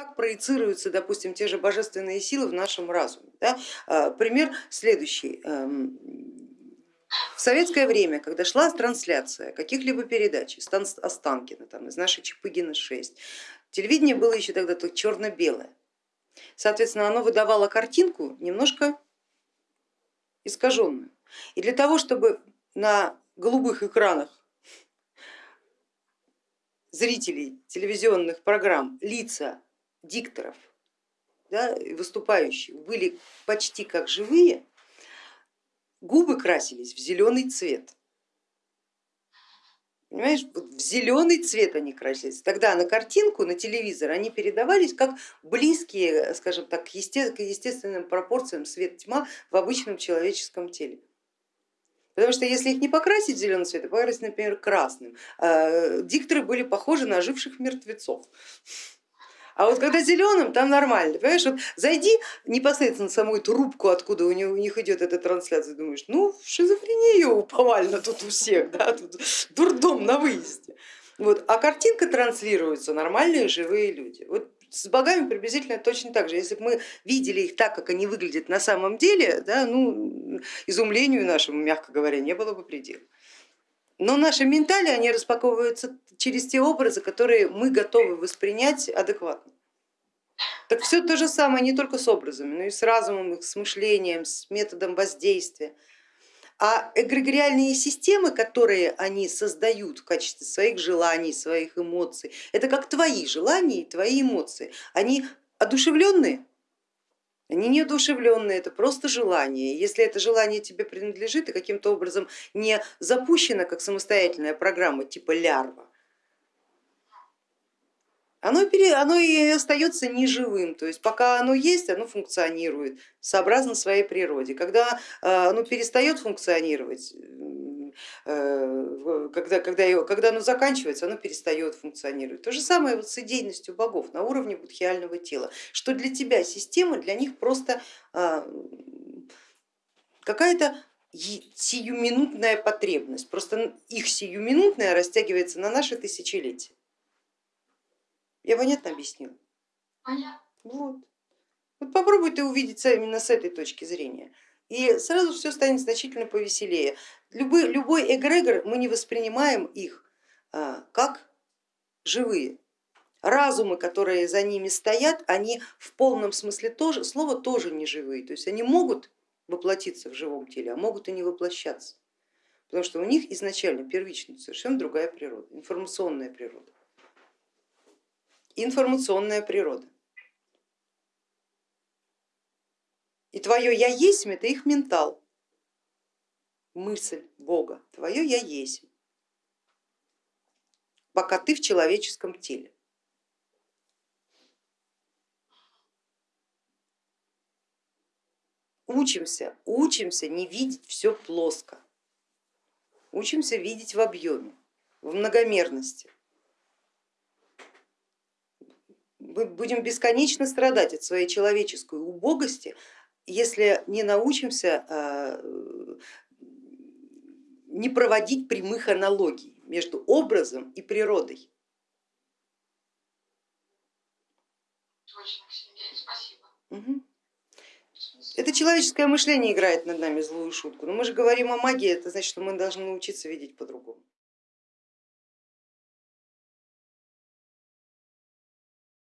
как проецируются, допустим, те же божественные силы в нашем разуме. Да? А, пример следующий. Эм, в советское время, когда шла трансляция каких-либо передач Останкина, там, из нашей Чапыгина 6, телевидение было еще тогда только черно-белое. Соответственно, оно выдавало картинку немножко искаженную. И для того, чтобы на голубых экранах зрителей телевизионных программ лица дикторов да, выступающих были почти как живые, губы красились в зеленый цвет. Понимаешь, вот в зеленый цвет они красились. Тогда на картинку, на телевизор они передавались как близкие, скажем так, к естественным пропорциям свет-тьма в обычном человеческом теле. Потому что если их не покрасить в зеленый цвет, а покрасить, например, красным, э, дикторы были похожи на оживших мертвецов. А вот когда зеленым, там нормально, понимаешь, вот зайди непосредственно в саму эту откуда у них, идет эта трансляция, думаешь, ну шизофрения повально тут у всех, да, тут дурдом на выезде. Вот. А картинка транслируется, нормальные живые люди. Вот с богами приблизительно точно так же. Если бы мы видели их так, как они выглядят на самом деле, да, ну, изумлению нашему, мягко говоря, не было бы предела. Но наши ментали, они распаковываются через те образы, которые мы готовы воспринять адекватно. Так все то же самое не только с образами, но и с разумом, с мышлением, с методом воздействия. А эгрегориальные системы, которые они создают в качестве своих желаний, своих эмоций, это как твои желания и твои эмоции. Они одушевленные, они неодушевленные, это просто желание. Если это желание тебе принадлежит и каким-то образом не запущено как самостоятельная программа типа лярва, оно, пере, оно и остается неживым, то есть пока оно есть, оно функционирует сообразно своей природе. Когда э, оно перестает функционировать, э, когда, когда, когда оно заканчивается, оно перестает функционировать. То же самое вот с идейностью богов на уровне будхиального тела, что для тебя система, для них просто э, какая-то сиюминутная потребность, просто их сиюминутная растягивается на наши тысячелетия. Я понятно объяснила? Понятно. Вот. вот попробуй ты увидеть именно с этой точки зрения. И сразу все станет значительно повеселее. Любой, любой эгрегор, мы не воспринимаем их а, как живые. Разумы, которые за ними стоят, они в полном смысле тоже, слова тоже не живые. То есть они могут воплотиться в живом теле, а могут и не воплощаться. Потому что у них изначально первично совершенно другая природа, информационная природа информационная природа. Твое я есть это их ментал, мысль Бога, твое я есть, пока ты в человеческом теле. Учимся, учимся не видеть все плоско, учимся видеть в объеме, в многомерности. мы будем бесконечно страдать от своей человеческой убогости, если не научимся а, не проводить прямых аналогий между образом и природой. Точно, Сергей, спасибо. Угу. Это человеческое мышление играет над нами злую шутку, но мы же говорим о магии, это значит, что мы должны научиться видеть по-другому.